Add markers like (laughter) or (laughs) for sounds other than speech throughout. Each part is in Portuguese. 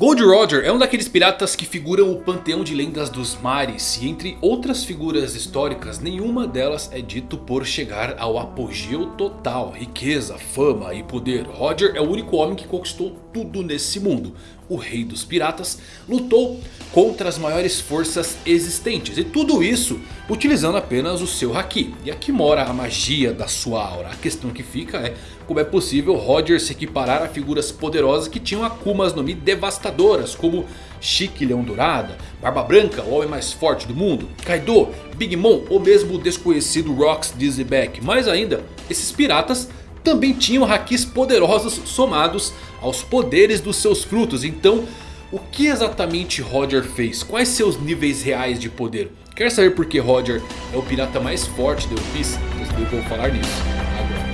Gold Roger é um daqueles piratas que figuram o panteão de lendas dos mares. E entre outras figuras históricas, nenhuma delas é dito por chegar ao apogeu total. Riqueza, fama e poder. Roger é o único homem que conquistou tudo nesse mundo. O rei dos piratas lutou contra as maiores forças existentes. E tudo isso utilizando apenas o seu Haki. E aqui mora a magia da sua aura. A questão que fica é como é possível Roger se equiparar a figuras poderosas que tinham Akumas no Mi devastadoras. Como Chique Leão Dourada, Barba Branca, o homem mais forte do mundo, Kaido, Big Mom ou mesmo o desconhecido Rocks Dizzyback. Mais ainda, esses piratas também tinham hakis poderosos somados aos poderes dos seus frutos. Então, o que exatamente Roger fez? Quais seus níveis reais de poder? Quer saber por que Roger é o pirata mais forte do One Piece? Eu vou falar nisso agora.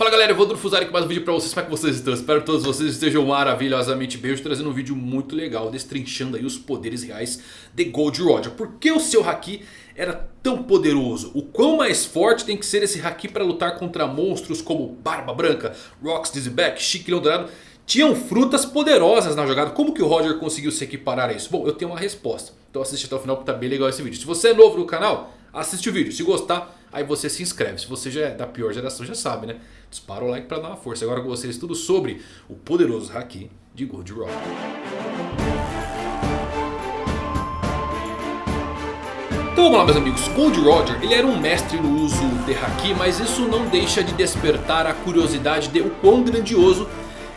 Fala galera, eu vou Drufuzari com mais um vídeo pra vocês, como é que vocês estão? Espero que todos vocês estejam maravilhosamente bem Hoje trazendo um vídeo muito legal, destrinchando aí os poderes reais de Gold Roger Por que o seu Haki era tão poderoso? O quão mais forte tem que ser esse Haki para lutar contra monstros como Barba Branca, Rocks Dizzyback, Chique Leão Dourado Tinham frutas poderosas na jogada, como que o Roger conseguiu se equiparar a isso? Bom, eu tenho uma resposta, então assiste até o final porque tá bem legal esse vídeo Se você é novo no canal, assiste o vídeo, se gostar Aí você se inscreve. Se você já é da pior geração, já sabe, né? Dispara o like pra dar uma força. Agora com vocês tudo sobre o poderoso Haki de Gold Rock. Então vamos lá meus amigos, Gold Roger ele era um mestre no uso de Haki, mas isso não deixa de despertar a curiosidade de o quão grandioso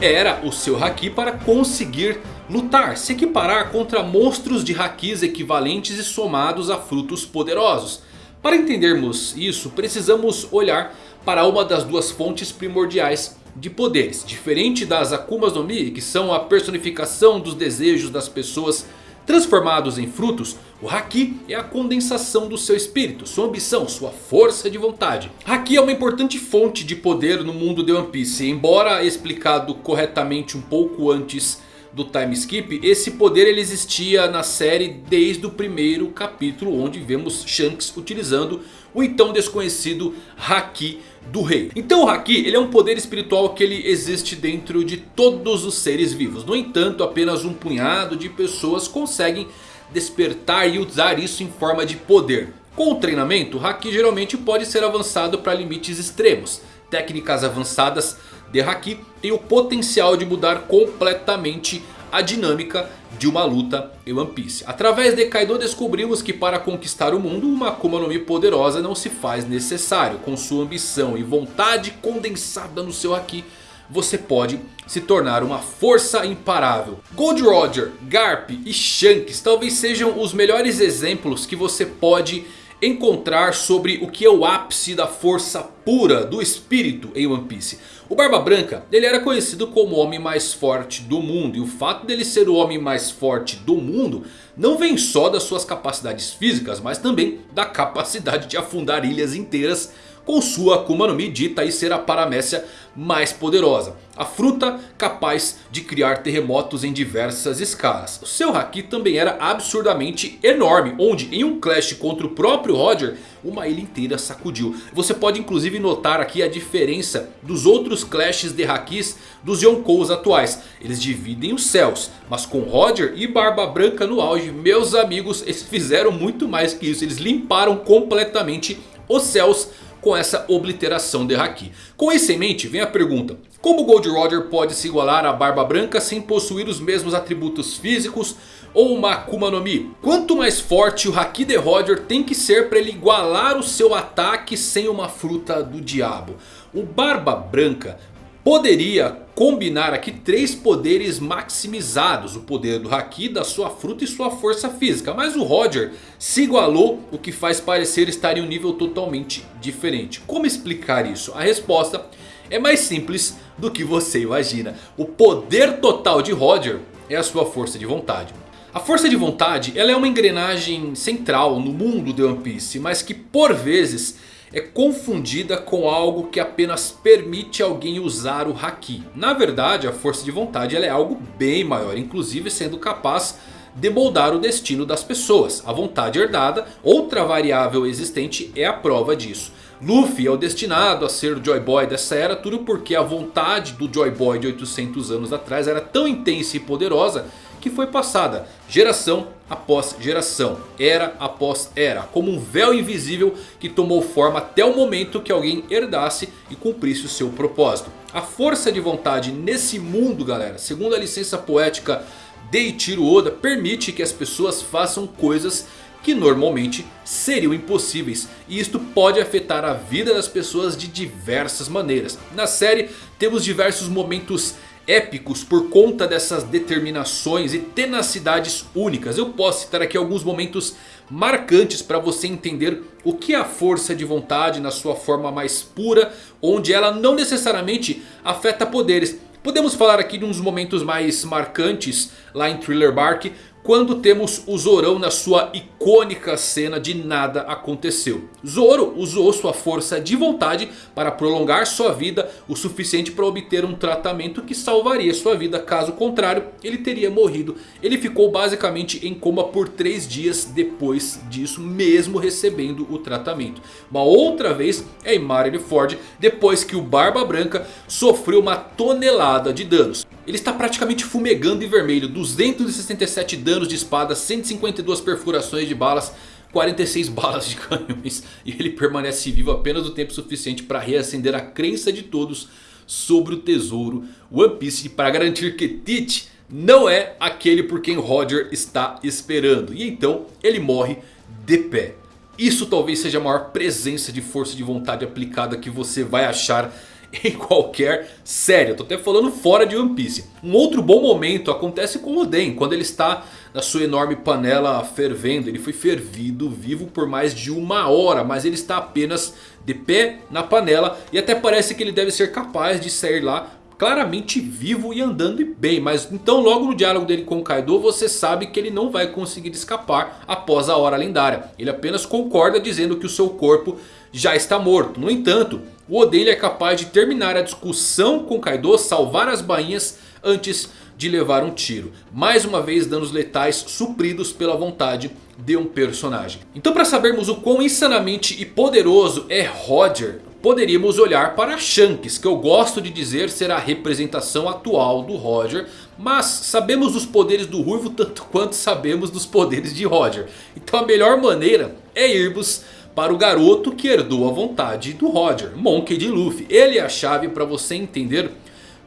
era o seu Haki para conseguir lutar, se equiparar contra monstros de Hakis equivalentes e somados a frutos poderosos. Para entendermos isso, precisamos olhar para uma das duas fontes primordiais de poderes. Diferente das Akumas no Mi, que são a personificação dos desejos das pessoas transformados em frutos, o Haki é a condensação do seu espírito, sua ambição, sua força de vontade. Haki é uma importante fonte de poder no mundo de One Piece, embora explicado corretamente um pouco antes do time skip, esse poder ele existia na série desde o primeiro capítulo onde vemos Shanks utilizando o então desconhecido Haki do rei. Então o Haki ele é um poder espiritual que ele existe dentro de todos os seres vivos. No entanto apenas um punhado de pessoas conseguem despertar e usar isso em forma de poder. Com o treinamento, o Haki geralmente pode ser avançado para limites extremos. Técnicas avançadas de Haki tem o potencial de mudar completamente a dinâmica de uma luta em One Piece. Através de Kaido descobrimos que para conquistar o mundo uma Akuma no Mi poderosa não se faz necessário. Com sua ambição e vontade condensada no seu Haki você pode se tornar uma força imparável. Gold Roger, Garp e Shanks talvez sejam os melhores exemplos que você pode encontrar sobre o que é o ápice da força pura do espírito em One Piece. O Barba Branca ele era conhecido como o homem mais forte do mundo. E o fato dele ser o homem mais forte do mundo não vem só das suas capacidades físicas. Mas também da capacidade de afundar ilhas inteiras com sua Akuma no Mi dita aí ser a paramécia mais poderosa. A fruta capaz de criar terremotos em diversas escalas. O seu Haki também era absurdamente enorme. Onde em um clash contra o próprio Roger uma ilha inteira sacudiu. Você pode inclusive notar aqui a diferença dos outros clashes de Hakis dos Yonkous atuais. Eles dividem os céus. Mas com Roger e Barba Branca no auge, meus amigos, eles fizeram muito mais que isso. Eles limparam completamente os céus com essa obliteração de Haki. Com isso em mente vem a pergunta. Como Gold Roger pode se igualar a Barba Branca sem possuir os mesmos atributos físicos ou uma Akuma no Mi? Quanto mais forte o Haki de Roger tem que ser para ele igualar o seu ataque sem uma fruta do diabo? O Barba Branca poderia combinar aqui três poderes maximizados. O poder do Haki, da sua fruta e sua força física. Mas o Roger se igualou, o que faz parecer estar em um nível totalmente diferente. Como explicar isso? A resposta é mais simples do que você imagina. O poder total de Roger é a sua força de vontade. A força de vontade ela é uma engrenagem central no mundo de One Piece. Mas que por vezes é confundida com algo que apenas permite alguém usar o Haki. Na verdade a força de vontade é algo bem maior, inclusive sendo capaz de moldar o destino das pessoas. A vontade herdada, outra variável existente, é a prova disso. Luffy é o destinado a ser o Joy Boy dessa era. Tudo porque a vontade do Joy Boy de 800 anos atrás era tão intensa e poderosa. Que foi passada geração após geração, era após era. Como um véu invisível que tomou forma até o momento que alguém herdasse e cumprisse o seu propósito. A força de vontade nesse mundo galera, segundo a licença poética de Ichiro Oda. Permite que as pessoas façam coisas que normalmente seriam impossíveis. E isto pode afetar a vida das pessoas de diversas maneiras. Na série temos diversos momentos épicos por conta dessas determinações e tenacidades únicas. Eu posso citar aqui alguns momentos marcantes para você entender o que é a força de vontade na sua forma mais pura. Onde ela não necessariamente afeta poderes. Podemos falar aqui de uns momentos mais marcantes lá em Thriller Bark quando temos o Zorão na sua icônica cena de nada aconteceu. Zoro usou sua força de vontade para prolongar sua vida o suficiente para obter um tratamento que salvaria sua vida. Caso contrário, ele teria morrido. Ele ficou basicamente em coma por 3 dias depois disso, mesmo recebendo o tratamento. Uma outra vez é em Marineford, depois que o Barba Branca sofreu uma tonelada de danos. Ele está praticamente fumegando em vermelho. 267 danos de espada, 152 perfurações de balas. 46 balas de canhões. E ele permanece vivo apenas o tempo suficiente para reacender a crença de todos sobre o tesouro One Piece. Para garantir que Tite não é aquele por quem Roger está esperando. E então ele morre de pé. Isso talvez seja a maior presença de força de vontade aplicada que você vai achar (laughs) em qualquer série. Eu tô até falando fora de One Piece. Um outro bom momento acontece com Oden. Quando ele está na sua enorme panela fervendo. Ele foi fervido vivo por mais de uma hora. Mas ele está apenas de pé na panela. E até parece que ele deve ser capaz de sair lá claramente vivo e andando bem. Mas então logo no diálogo dele com Kaido você sabe que ele não vai conseguir escapar após a hora lendária. Ele apenas concorda dizendo que o seu corpo já está morto. No entanto, o Oden é capaz de terminar a discussão com Kaido, salvar as bainhas antes de levar um tiro. Mais uma vez danos letais supridos pela vontade de um personagem. Então para sabermos o quão insanamente e poderoso é Roger, poderíamos olhar para Shanks, que eu gosto de dizer ser a representação atual do Roger. Mas sabemos dos poderes do Ruivo tanto (laughs) quanto sabemos dos poderes de Roger. Então a melhor maneira é irmos para o garoto que herdou a vontade do Roger, Monkey D. Luffy. Ele é a chave para você entender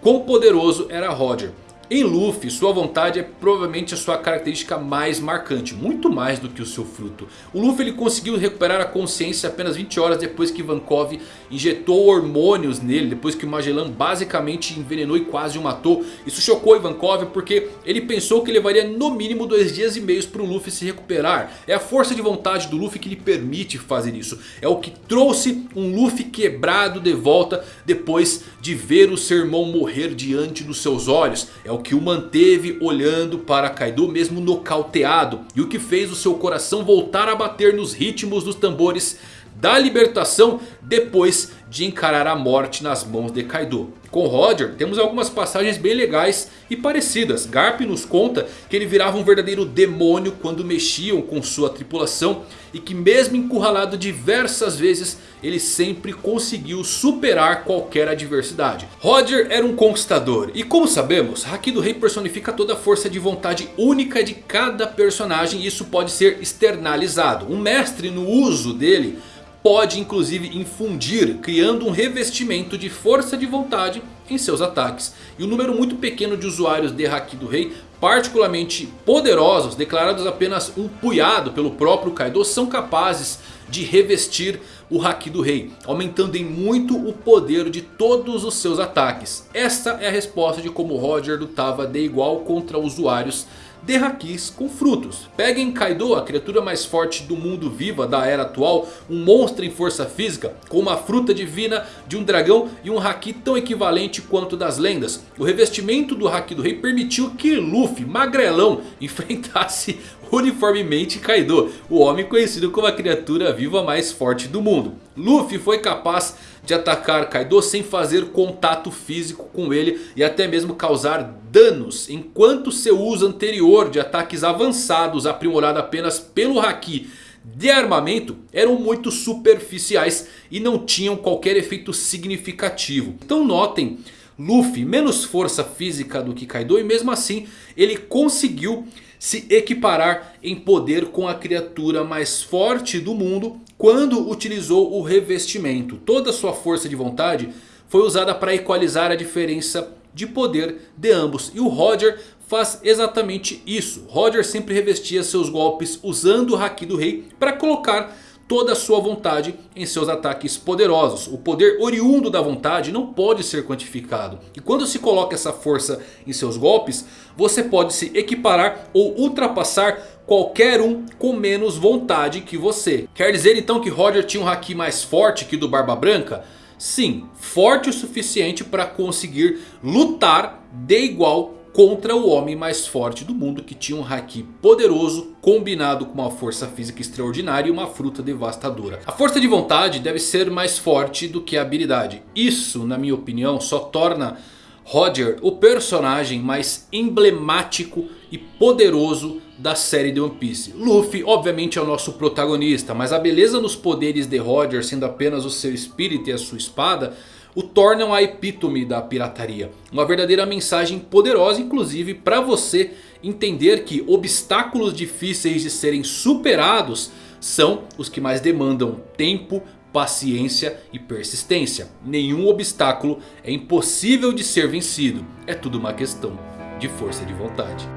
quão poderoso era Roger. Em Luffy, sua vontade é provavelmente a sua característica mais marcante. Muito mais do que o seu fruto. O Luffy ele conseguiu recuperar a consciência apenas 20 horas depois que Ivankov injetou hormônios nele. Depois que o Magellan basicamente envenenou e quase o matou. Isso chocou Ivankov porque ele pensou que levaria no mínimo dois dias e meio para o Luffy se recuperar. É a força de vontade do Luffy que lhe permite fazer isso. É o que trouxe um Luffy quebrado de volta depois de ver o seu irmão morrer diante dos seus olhos. É o que o manteve olhando para Kaido mesmo nocauteado. E o que fez o seu coração voltar a bater nos ritmos dos tambores da libertação depois de encarar a morte nas mãos de Kaido. Com Roger temos algumas passagens bem legais e parecidas. Garp nos conta que ele virava um verdadeiro demônio quando mexiam com sua tripulação. E que mesmo encurralado diversas vezes ele sempre conseguiu superar qualquer adversidade. Roger era um conquistador. E como sabemos, Haki do Rei personifica toda a força de vontade única de cada personagem. E isso pode ser externalizado. Um mestre no uso dele pode inclusive infundir, criando um revestimento de força de vontade em seus ataques. E um número muito pequeno de usuários de Haki do Rei, particularmente poderosos, declarados apenas um punhado pelo próprio Kaido, são capazes de revestir o Haki do Rei, aumentando em muito o poder de todos os seus ataques. Esta é a resposta de como Roger lutava de igual contra usuários hakis com frutos. Peguem Kaido, a criatura mais forte do mundo viva da era atual. Um monstro em força física com uma fruta divina de um dragão e um haki tão equivalente quanto das lendas. O revestimento do haki do rei permitiu que Luffy, magrelão, (laughs) enfrentasse uniformemente Kaido. O homem conhecido como a criatura viva mais forte do mundo. Luffy foi capaz de atacar Kaido sem fazer contato físico com ele e até mesmo causar danos. Enquanto seu uso anterior de ataques avançados aprimorado apenas pelo Haki de armamento eram muito superficiais e não tinham qualquer efeito significativo. Então notem Luffy menos força física do que Kaido e mesmo assim ele conseguiu se equiparar em poder com a criatura mais forte do mundo quando utilizou o revestimento. Toda sua força de vontade foi usada para equalizar a diferença de poder de ambos. E o Roger faz exatamente isso. Roger sempre revestia seus golpes usando o Haki do Rei para colocar toda a sua vontade em seus ataques poderosos. O poder oriundo da vontade não pode ser quantificado. E quando se coloca essa força em seus golpes, você pode se equiparar ou ultrapassar qualquer um com menos vontade que você. Quer dizer então que Roger tinha um Haki mais forte que o do Barba Branca? Sim, forte o suficiente para conseguir lutar de igual contra o homem mais forte do mundo que tinha um Haki poderoso combinado com uma força física extraordinária e uma fruta devastadora. A força de vontade deve ser mais forte do que a habilidade. Isso, na minha opinião, só torna Roger o personagem mais emblemático e poderoso da série de One Piece. Luffy obviamente é o nosso protagonista, mas a beleza nos poderes de Roger sendo apenas o seu espírito e a sua espada o tornam a epítome da pirataria. Uma verdadeira mensagem poderosa inclusive para você entender que obstáculos difíceis de serem superados são os que mais demandam tempo, paciência e persistência. Nenhum obstáculo é impossível de ser vencido. É tudo uma questão de força de vontade.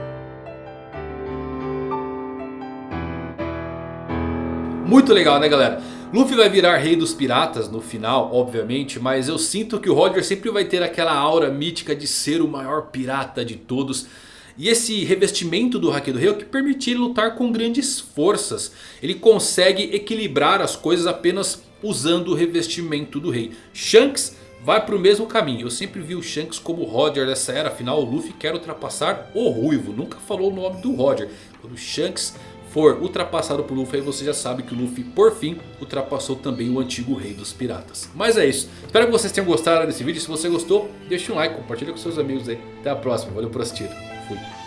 Muito legal né galera? Luffy vai virar rei dos piratas no final, obviamente. Mas eu sinto que o Roger sempre vai ter aquela aura mítica de ser o maior pirata de todos. E esse revestimento do Haki do Rei é o que permite ele lutar com grandes forças. Ele consegue equilibrar as coisas apenas usando o revestimento do rei. Shanks vai para o mesmo caminho. Eu sempre vi o Shanks como Roger dessa era. Afinal o Luffy quer ultrapassar o Ruivo. Nunca falou o nome do Roger. Quando o Shanks for ultrapassado por Luffy, aí você já sabe que o Luffy por fim ultrapassou também o antigo rei dos piratas. Mas é isso, espero que vocês tenham gostado desse vídeo, se você gostou deixa um like, compartilha com seus amigos aí. Até a próxima, valeu por assistir, fui.